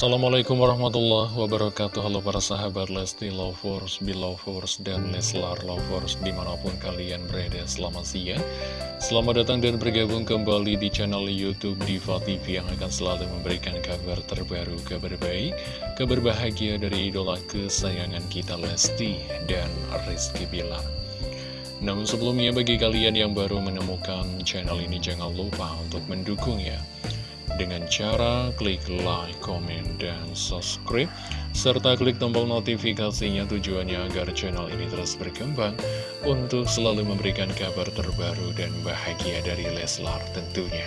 Assalamualaikum warahmatullahi wabarakatuh. Halo para sahabat Lesti Lovers, Belovers, dan Leslar Lovers Di mana pun kalian berada selamat siang. Selamat datang dan bergabung kembali di channel Youtube Diva TV Yang akan selalu memberikan kabar terbaru, kabar baik Kabar bahagia dari idola kesayangan kita Lesti dan Rizky Bilar. Namun sebelumnya bagi kalian yang baru menemukan channel ini Jangan lupa untuk mendukung ya dengan cara klik like, comment, dan subscribe, serta klik tombol notifikasinya tujuannya agar channel ini terus berkembang untuk selalu memberikan kabar terbaru dan bahagia dari Leslar tentunya.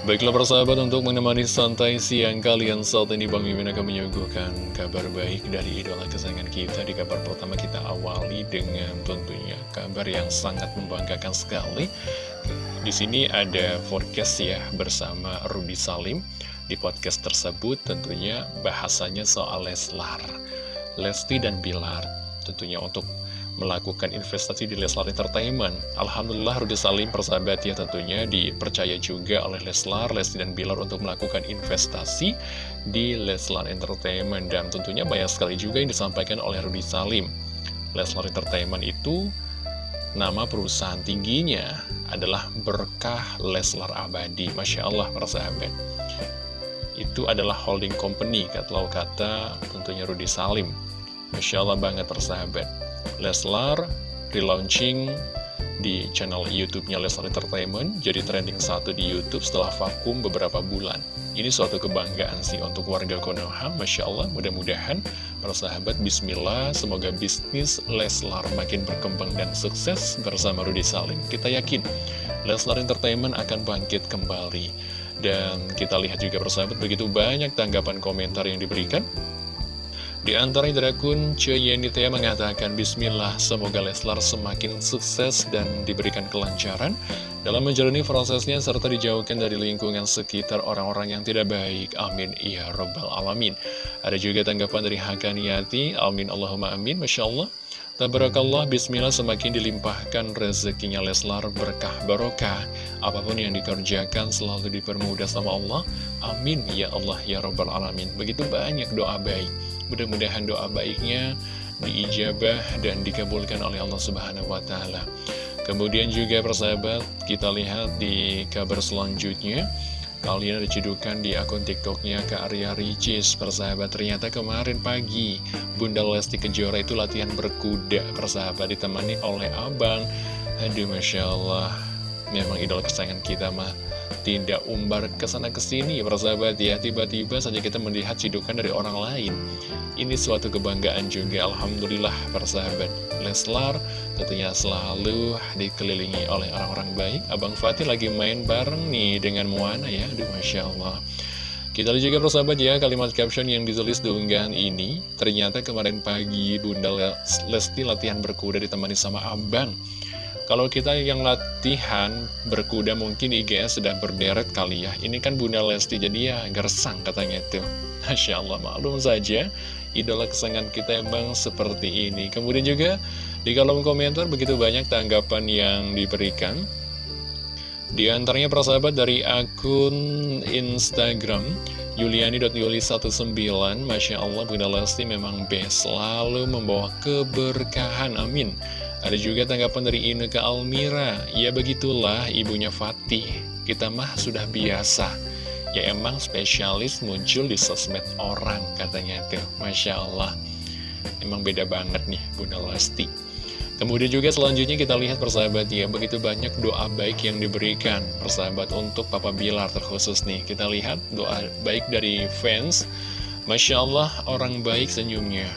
Baiklah persahabat untuk menemani santai siang kalian saat ini Bang Mimin akan menyuguhkan kabar baik dari idola kesayangan kita Di kabar pertama kita awali dengan tentunya kabar yang sangat membanggakan sekali Di sini ada forecast ya bersama Rudy Salim Di podcast tersebut tentunya bahasanya soal Leslar Lesti dan Bilar Tentunya untuk melakukan investasi di Leslar Entertainment. Alhamdulillah Rudy Salim persahabat ya tentunya dipercaya juga oleh Leslar, Lesti dan Bilar untuk melakukan investasi di Leslar Entertainment. Dan tentunya banyak sekali juga yang disampaikan oleh Rudy Salim. Leslar Entertainment itu nama perusahaan tingginya adalah Berkah Leslar Abadi. Masya Allah persahabat. Itu adalah holding company, kata kata tentunya Rudy Salim. Masya Allah banget persahabat. Leslar relaunching di channel YouTube-nya Leslar Entertainment jadi trending satu di YouTube setelah vakum beberapa bulan. Ini suatu kebanggaan sih untuk warga Konoha, Masya Allah, mudah-mudahan para sahabat Bismillah, semoga bisnis Leslar makin berkembang dan sukses bersama Rudy Salim. Kita yakin Leslar Entertainment akan bangkit kembali. Dan kita lihat juga persahabat begitu banyak tanggapan komentar yang diberikan di antara Drakun Coyenitea mengatakan Bismillah semoga Leslar semakin sukses dan diberikan kelancaran dalam menjalani prosesnya serta dijauhkan dari lingkungan sekitar orang-orang yang tidak baik. Amin. Ya Robbal Alamin. Ada juga tanggapan dari Hakaniati. Amin. Allahumma amin. Masya Allah. Tabarakallah, bismillah semakin dilimpahkan rezekinya Leslar berkah barokah. Apa pun yang dikerjakan selalu dipermudah sama Allah. Amin ya Allah ya Robbal Alamin. Begitu banyak doa baik. Mudah-mudahan doa baiknya diijabah dan dikabulkan oleh Allah Subhanahu wa Ta'ala. Kemudian juga persahabat, kita lihat di kabar selanjutnya. Kalian ada cedukan di akun tiktoknya ke Arya Ricis Persahabat ternyata kemarin pagi Bunda Lesti Kejora itu latihan berkuda Persahabat ditemani oleh abang Aduh Masya Allah Memang idola kesayangan kita mah tidak umbar ke sana ke sini persahabat ya. Tiba-tiba saja kita melihat cidukan dari orang lain. Ini suatu kebanggaan juga Alhamdulillah persahabat. Leslar tentunya selalu dikelilingi oleh orang-orang baik. Abang Fatih lagi main bareng nih dengan Moana ya. Aduh Masya Allah. Kita lihat juga persahabat ya kalimat caption yang ditulis di unggahan ini. Ternyata kemarin pagi Bunda Lesti latihan berkuda ditemani sama abang kalau kita yang latihan berkuda mungkin IGS sudah berderet kali ya. Ini kan Bunda Lesti jadi ya gersang katanya itu. Masya Allah maklum saja idola kesenangan kita emang seperti ini. Kemudian juga di kolom komentar begitu banyak tanggapan yang diberikan. Di antaranya persahabat dari akun Instagram Yuliani.yuli19 Masya Allah Bunda Lesti memang best Selalu membawa keberkahan Amin ada juga tanggapan dari Ineke Almira, ya begitulah ibunya Fatih, kita mah sudah biasa. Ya emang spesialis muncul di sosmed orang katanya tuh, Masya Allah. Emang beda banget nih Bunda Lesti. Kemudian juga selanjutnya kita lihat persahabat ya, begitu banyak doa baik yang diberikan persahabat untuk Papa Bilar terkhusus nih. Kita lihat doa baik dari fans, Masya Allah orang baik senyumnya.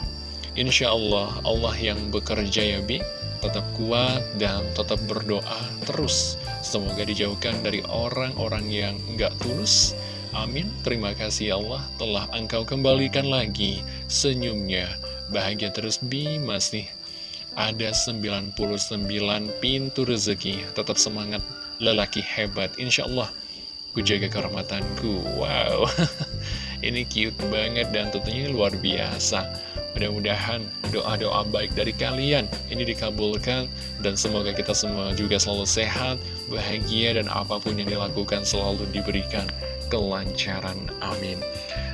Insya Allah, Allah yang bekerja ya Bi, tetap kuat dan tetap berdoa terus. Semoga dijauhkan dari orang-orang yang nggak tulus. Amin. Terima kasih Allah telah engkau kembalikan lagi senyumnya. Bahagia terus Bi masih ada 99 pintu rezeki. Tetap semangat lelaki hebat. Insya Allah ku jaga kehormatanku. Wow, ini cute banget dan tentunya luar biasa. Mudah-mudahan doa-doa baik dari kalian ini dikabulkan dan semoga kita semua juga selalu sehat, bahagia dan apa pun yang dilakukan selalu diberikan kelancaran. Amin.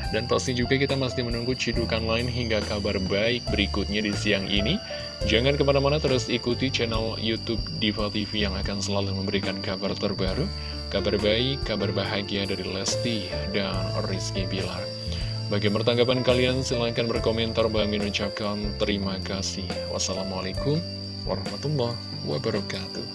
Dan pasti juga kita masih menunggu cidukan lain hingga kabar baik berikutnya di siang ini. Jangan ke mana-mana terus ikuti channel Youtube Diva TV yang akan selalu memberikan kabar terbaru, kabar baik, kabar bahagia dari Lesti dan Rizky Bilar. Bagaimana tanggapan kalian? Silahkan berkomentar. Bang Min ucapkan terima kasih. Wassalamualaikum warahmatullahi wabarakatuh.